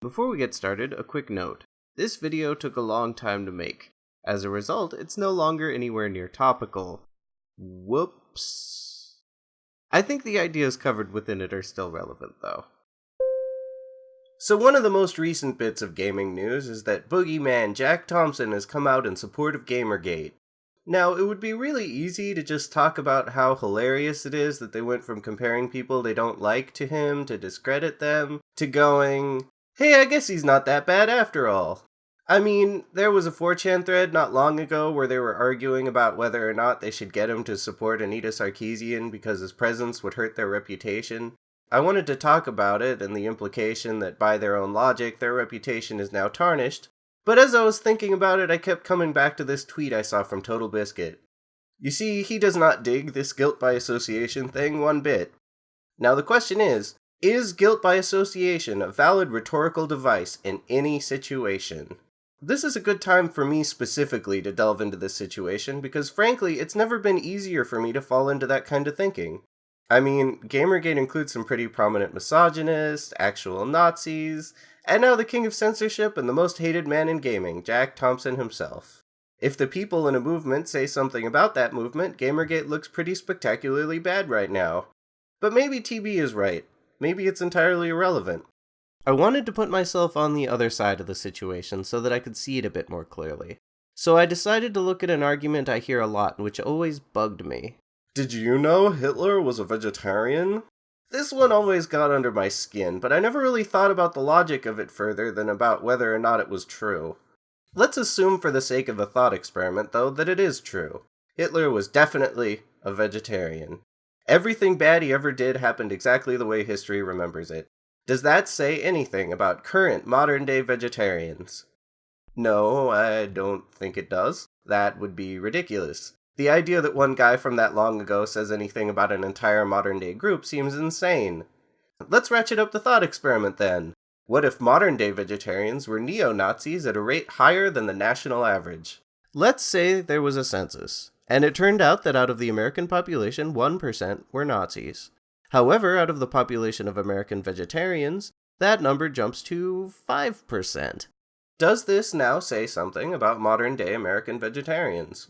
Before we get started, a quick note. This video took a long time to make. As a result, it's no longer anywhere near topical. Whoops. I think the ideas covered within it are still relevant, though. So one of the most recent bits of gaming news is that boogeyman Jack Thompson has come out in support of Gamergate. Now, it would be really easy to just talk about how hilarious it is that they went from comparing people they don't like to him to discredit them, to going, hey, I guess he's not that bad after all. I mean, there was a 4chan thread not long ago where they were arguing about whether or not they should get him to support Anita Sarkeesian because his presence would hurt their reputation. I wanted to talk about it and the implication that by their own logic, their reputation is now tarnished, but as I was thinking about it, I kept coming back to this tweet I saw from Total Biscuit. You see, he does not dig this guilt by association thing one bit. Now the question is, is guilt by association a valid rhetorical device in any situation? This is a good time for me specifically to delve into this situation because frankly, it's never been easier for me to fall into that kind of thinking. I mean, Gamergate includes some pretty prominent misogynists, actual Nazis, and now the king of censorship and the most hated man in gaming, Jack Thompson himself. If the people in a movement say something about that movement, Gamergate looks pretty spectacularly bad right now. But maybe TB is right. Maybe it's entirely irrelevant. I wanted to put myself on the other side of the situation so that I could see it a bit more clearly. So I decided to look at an argument I hear a lot which always bugged me. Did you know Hitler was a vegetarian? This one always got under my skin, but I never really thought about the logic of it further than about whether or not it was true. Let's assume for the sake of a thought experiment, though, that it is true. Hitler was definitely a vegetarian. Everything bad he ever did happened exactly the way history remembers it. Does that say anything about current modern day vegetarians? No, I don't think it does. That would be ridiculous. The idea that one guy from that long ago says anything about an entire modern day group seems insane. Let's ratchet up the thought experiment then. What if modern day vegetarians were neo Nazis at a rate higher than the national average? Let's say there was a census, and it turned out that out of the American population, 1% were Nazis. However, out of the population of American vegetarians, that number jumps to 5%. Does this now say something about modern day American vegetarians?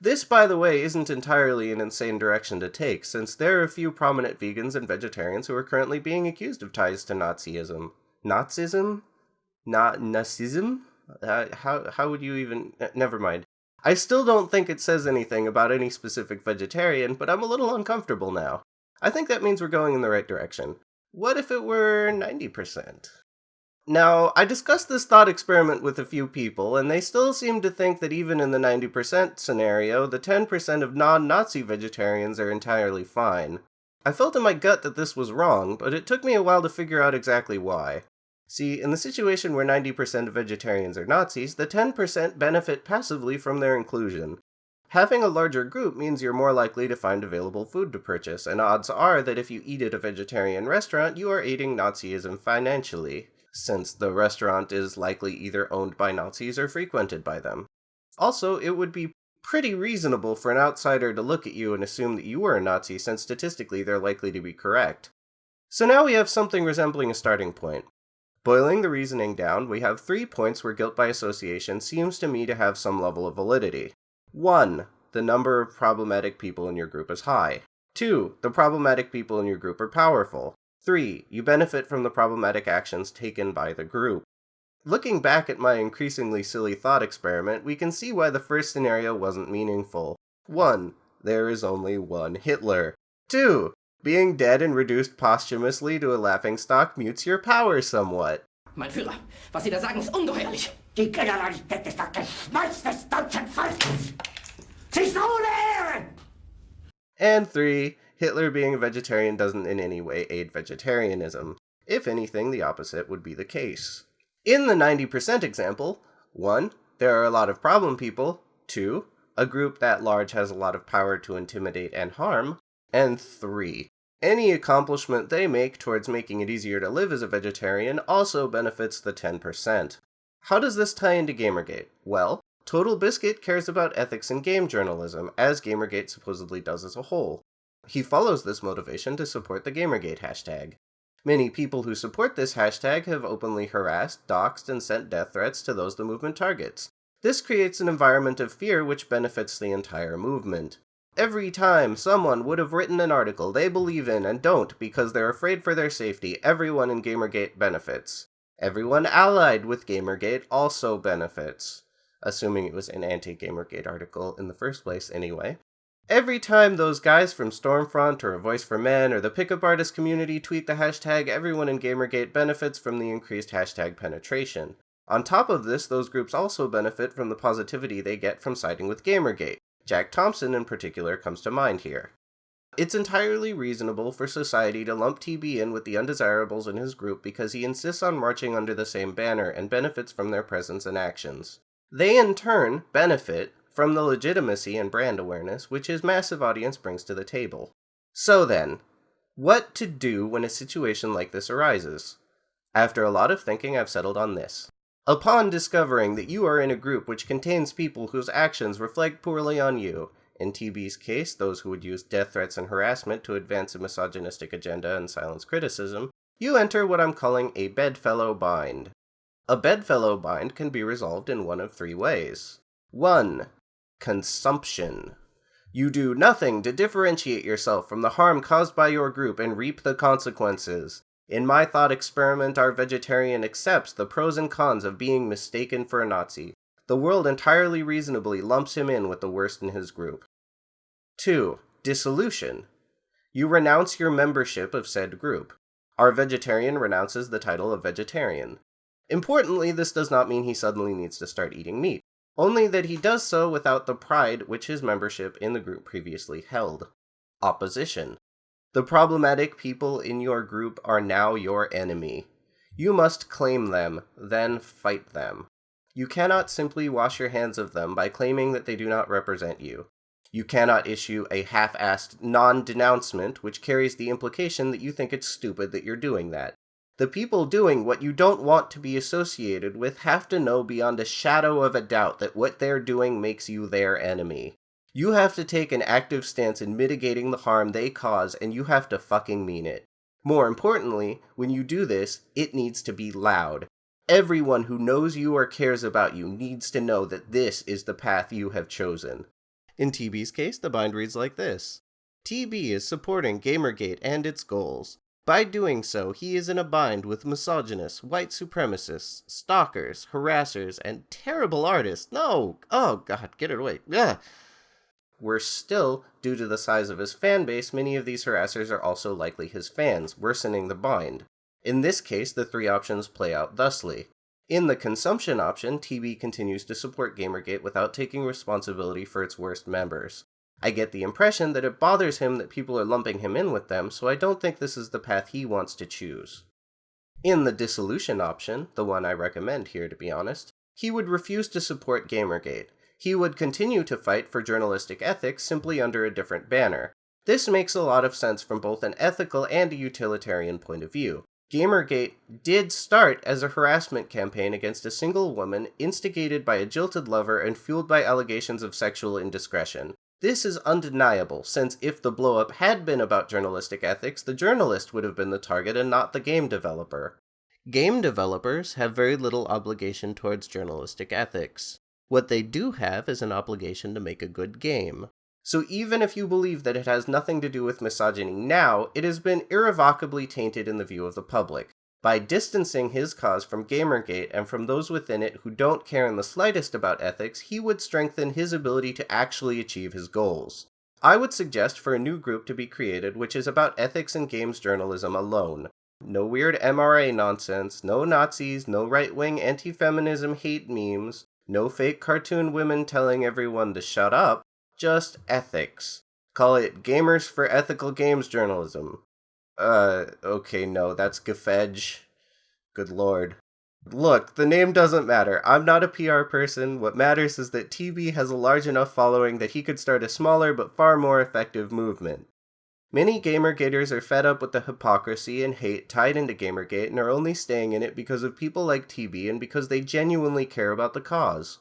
This, by the way, isn't entirely an insane direction to take, since there are a few prominent vegans and vegetarians who are currently being accused of ties to Nazism. Nazism? Not Nazism? Uh, how, how would you even... never mind. I still don't think it says anything about any specific vegetarian, but I'm a little uncomfortable now. I think that means we're going in the right direction. What if it were 90%? Now, I discussed this thought experiment with a few people, and they still seem to think that even in the 90% scenario, the 10% of non-Nazi vegetarians are entirely fine. I felt in my gut that this was wrong, but it took me a while to figure out exactly why. See, in the situation where 90% of vegetarians are Nazis, the 10% benefit passively from their inclusion. Having a larger group means you're more likely to find available food to purchase, and odds are that if you eat at a vegetarian restaurant, you are aiding Nazism financially since the restaurant is likely either owned by Nazis or frequented by them. Also, it would be pretty reasonable for an outsider to look at you and assume that you were a Nazi, since statistically they're likely to be correct. So now we have something resembling a starting point. Boiling the reasoning down, we have three points where guilt by association seems to me to have some level of validity. 1. The number of problematic people in your group is high. 2. The problematic people in your group are powerful. 3. You benefit from the problematic actions taken by the group. Looking back at my increasingly silly thought experiment, we can see why the first scenario wasn't meaningful. 1. There is only one Hitler. 2. Being dead and reduced posthumously to a laughingstock mutes your power somewhat. Mein Führer, was Sie da sagen, ist ungeheuerlich. Die Generalität ist das Geschmolz des deutschen Volkes. Sie ist ohne Ehre! And 3. Hitler being a vegetarian doesn't in any way aid vegetarianism. If anything, the opposite would be the case. In the 90% example, 1. There are a lot of problem people. 2. A group that large has a lot of power to intimidate and harm. And 3. Any accomplishment they make towards making it easier to live as a vegetarian also benefits the 10%. How does this tie into Gamergate? Well, Total Biscuit cares about ethics in game journalism, as Gamergate supposedly does as a whole. He follows this motivation to support the Gamergate hashtag. Many people who support this hashtag have openly harassed, doxxed, and sent death threats to those the movement targets. This creates an environment of fear which benefits the entire movement. Every time someone would have written an article they believe in and don't because they're afraid for their safety, everyone in Gamergate benefits. Everyone allied with Gamergate also benefits. Assuming it was an anti Gamergate article in the first place, anyway. Every time those guys from Stormfront or A Voice for Men or the pickup artist community tweet the hashtag, everyone in Gamergate benefits from the increased hashtag penetration. On top of this, those groups also benefit from the positivity they get from siding with Gamergate. Jack Thompson, in particular, comes to mind here. It's entirely reasonable for society to lump TB in with the undesirables in his group because he insists on marching under the same banner and benefits from their presence and actions. They, in turn, benefit from the legitimacy and brand awareness which his massive audience brings to the table. So then, what to do when a situation like this arises? After a lot of thinking, I've settled on this. Upon discovering that you are in a group which contains people whose actions reflect poorly on you, in TB's case, those who would use death threats and harassment to advance a misogynistic agenda and silence criticism, you enter what I'm calling a bedfellow bind. A bedfellow bind can be resolved in one of three ways. 1. Consumption. You do nothing to differentiate yourself from the harm caused by your group and reap the consequences. In my thought experiment, our vegetarian accepts the pros and cons of being mistaken for a Nazi. The world entirely reasonably lumps him in with the worst in his group. 2. Dissolution. You renounce your membership of said group. Our vegetarian renounces the title of vegetarian. Importantly, this does not mean he suddenly needs to start eating meat, only that he does so without the pride which his membership in the group previously held. Opposition. The problematic people in your group are now your enemy. You must claim them, then fight them. You cannot simply wash your hands of them by claiming that they do not represent you. You cannot issue a half assed non denouncement which carries the implication that you think it's stupid that you're doing that. The people doing what you don't want to be associated with have to know beyond a shadow of a doubt that what they're doing makes you their enemy. You have to take an active stance in mitigating the harm they cause, and you have to fucking mean it. More importantly, when you do this, it needs to be loud. Everyone who knows you or cares about you needs to know that this is the path you have chosen. In TB's case, the bind reads like this TB is supporting Gamergate and its goals. By doing so, he is in a bind with misogynists, white supremacists, stalkers, harassers, and terrible artists. No! Oh, God, get it away. Ugh. Worse still, due to the size of his fan base, many of these harassers are also likely his fans, worsening the bind. In this case, the three options play out thusly. In the consumption option, TB continues to support Gamergate without taking responsibility for its worst members. I get the impression that it bothers him that people are lumping him in with them, so I don't think this is the path he wants to choose. In the dissolution option, the one I recommend here to be honest, he would refuse to support Gamergate, he would continue to fight for journalistic ethics simply under a different banner. This makes a lot of sense from both an ethical and a utilitarian point of view. Gamergate did start as a harassment campaign against a single woman instigated by a jilted lover and fueled by allegations of sexual indiscretion. This is undeniable, since if the blowup had been about journalistic ethics, the journalist would have been the target and not the game developer. Game developers have very little obligation towards journalistic ethics. What they do have is an obligation to make a good game. So even if you believe that it has nothing to do with misogyny now, it has been irrevocably tainted in the view of the public. By distancing his cause from Gamergate and from those within it who don't care in the slightest about ethics, he would strengthen his ability to actually achieve his goals. I would suggest for a new group to be created which is about ethics and games journalism alone. No weird MRA nonsense, no Nazis, no right wing anti feminism hate memes, no fake cartoon women telling everyone to shut up, just ethics. Call it Gamers for Ethical Games Journalism. Uh, okay, no, that's Gafedge. Good lord. Look, the name doesn't matter. I'm not a PR person. What matters is that TB has a large enough following that he could start a smaller but far more effective movement. Many Gamergaters are fed up with the hypocrisy and hate tied into Gamergate and are only staying in it because of people like TB and because they genuinely care about the cause.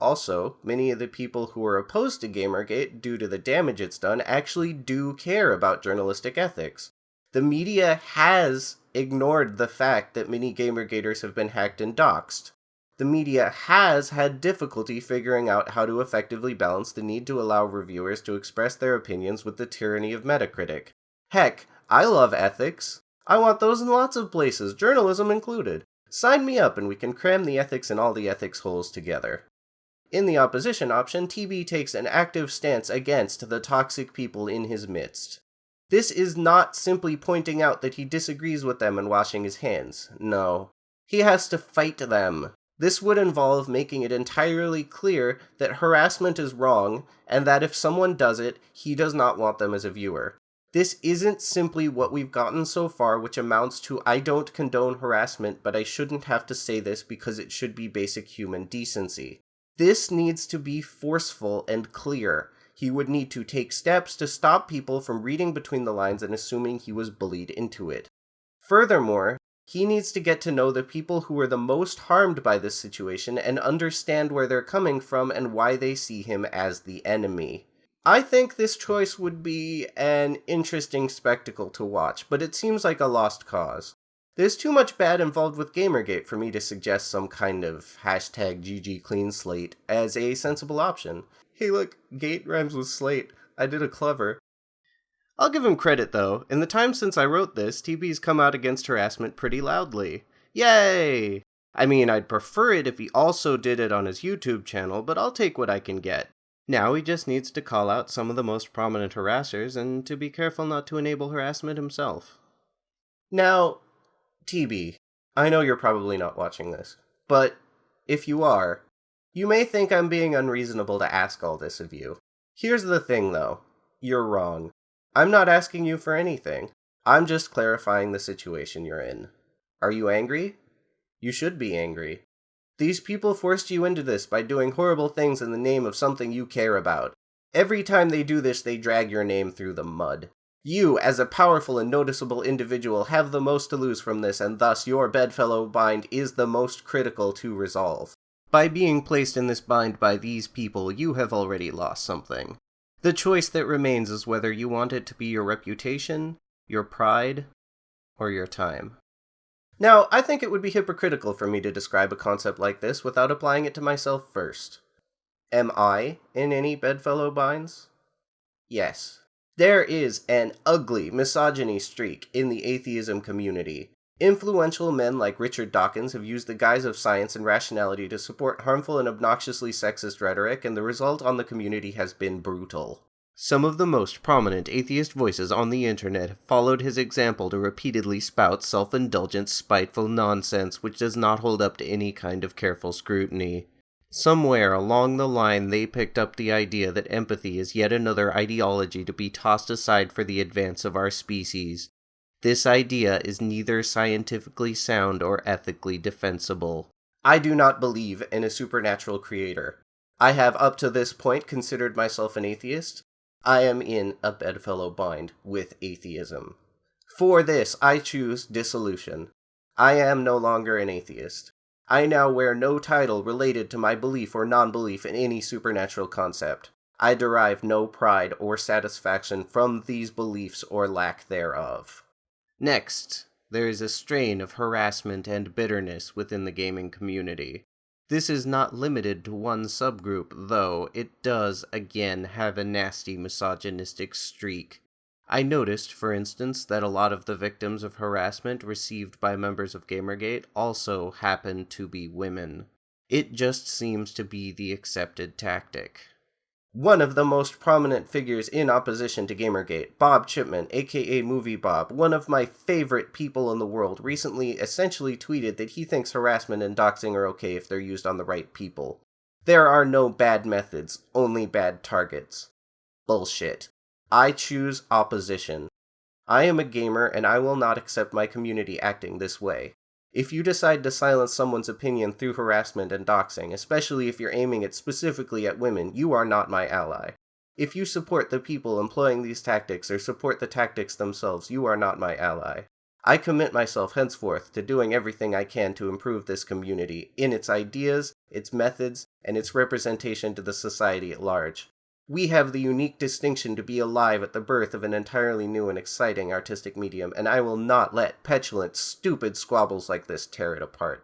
Also, many of the people who are opposed to Gamergate due to the damage it's done actually do care about journalistic ethics. The media has ignored the fact that many Gamergaters have been hacked and doxxed. The media has had difficulty figuring out how to effectively balance the need to allow reviewers to express their opinions with the tyranny of Metacritic. Heck, I love ethics. I want those in lots of places, journalism included. Sign me up and we can cram the ethics in all the ethics holes together. In the opposition option, TB takes an active stance against the toxic people in his midst. This is not simply pointing out that he disagrees with them and washing his hands. No. He has to fight them. This would involve making it entirely clear that harassment is wrong, and that if someone does it, he does not want them as a viewer. This isn't simply what we've gotten so far, which amounts to I don't condone harassment, but I shouldn't have to say this because it should be basic human decency. This needs to be forceful and clear. He would need to take steps to stop people from reading between the lines and assuming he was bullied into it. Furthermore, he needs to get to know the people who are the most harmed by this situation and understand where they're coming from and why they see him as the enemy. I think this choice would be an interesting spectacle to watch, but it seems like a lost cause. There's too much bad involved with Gamergate for me to suggest some kind of hashtag GG clean slate as a sensible option. Hey look, gate rhymes with slate. I did a clever. I'll give him credit though. In the time since I wrote this, TB's come out against harassment pretty loudly. Yay! I mean, I'd prefer it if he also did it on his YouTube channel, but I'll take what I can get. Now he just needs to call out some of the most prominent harassers and to be careful not to enable harassment himself. Now, TB, I know you're probably not watching this, but if you are, you may think I'm being unreasonable to ask all this of you. Here's the thing though you're wrong. I'm not asking you for anything. I'm just clarifying the situation you're in. Are you angry? You should be angry. These people forced you into this by doing horrible things in the name of something you care about. Every time they do this, they drag your name through the mud. You, as a powerful and noticeable individual, have the most to lose from this, and thus your bedfellow bind is the most critical to resolve. By being placed in this bind by these people, you have already lost something. The choice that remains is whether you want it to be your reputation, your pride, or your time. Now, I think it would be hypocritical for me to describe a concept like this without applying it to myself first. Am I in any bedfellow binds? Yes. There is an ugly misogyny streak in the atheism community. Influential men like Richard Dawkins have used the guise of science and rationality to support harmful and obnoxiously sexist rhetoric, and the result on the community has been brutal. Some of the most prominent atheist voices on the internet have followed his example to repeatedly spout self indulgent, spiteful nonsense which does not hold up to any kind of careful scrutiny. Somewhere along the line, they picked up the idea that empathy is yet another ideology to be tossed aside for the advance of our species. This idea is neither scientifically sound or ethically defensible. I do not believe in a supernatural creator. I have up to this point considered myself an atheist, I am in a bedfellow bind with atheism. For this, I choose dissolution. I am no longer an atheist. I now wear no title related to my belief or non belief in any supernatural concept. I derive no pride or satisfaction from these beliefs or lack thereof. Next, there is a strain of harassment and bitterness within the gaming community. This is not limited to one subgroup, though it does, again, have a nasty misogynistic streak. I noticed, for instance, that a lot of the victims of harassment received by members of Gamergate also happen to be women. It just seems to be the accepted tactic. One of the most prominent figures in opposition to Gamergate, Bob Chipman, aka Movie Bob, one of my favorite people in the world, recently essentially tweeted that he thinks harassment and doxing are okay if they're used on the right people. There are no bad methods, only bad targets. Bullshit. I choose opposition. I am a gamer and I will not accept my community acting this way. If you decide to silence someone's opinion through harassment and doxing, especially if you're aiming it specifically at women, you are not my ally. If you support the people employing these tactics or support the tactics themselves, you are not my ally. I commit myself henceforth to doing everything I can to improve this community in its ideas, its methods, and its representation to the society at large. We have the unique distinction to be alive at the birth of an entirely new and exciting artistic medium, and I will not let petulant, stupid squabbles like this tear it apart.